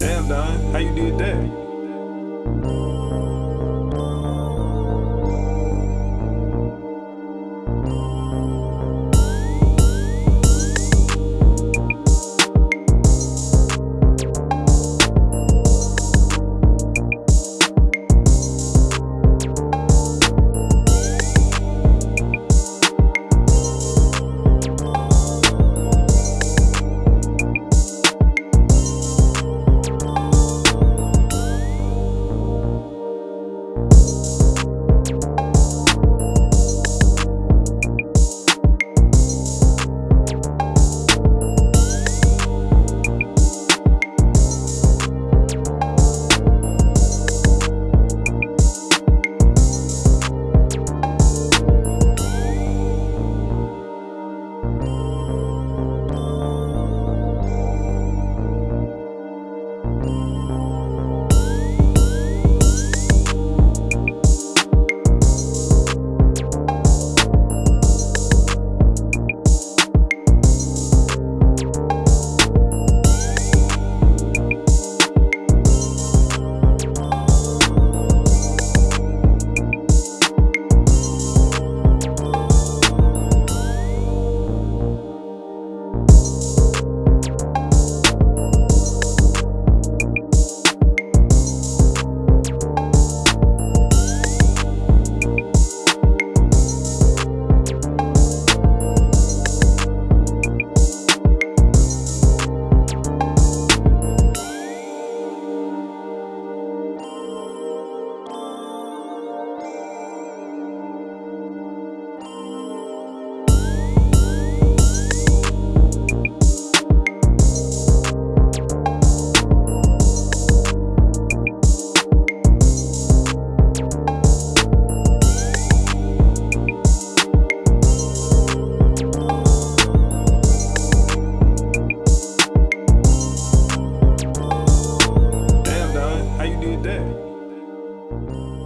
Damn, Don, how you did that? did that.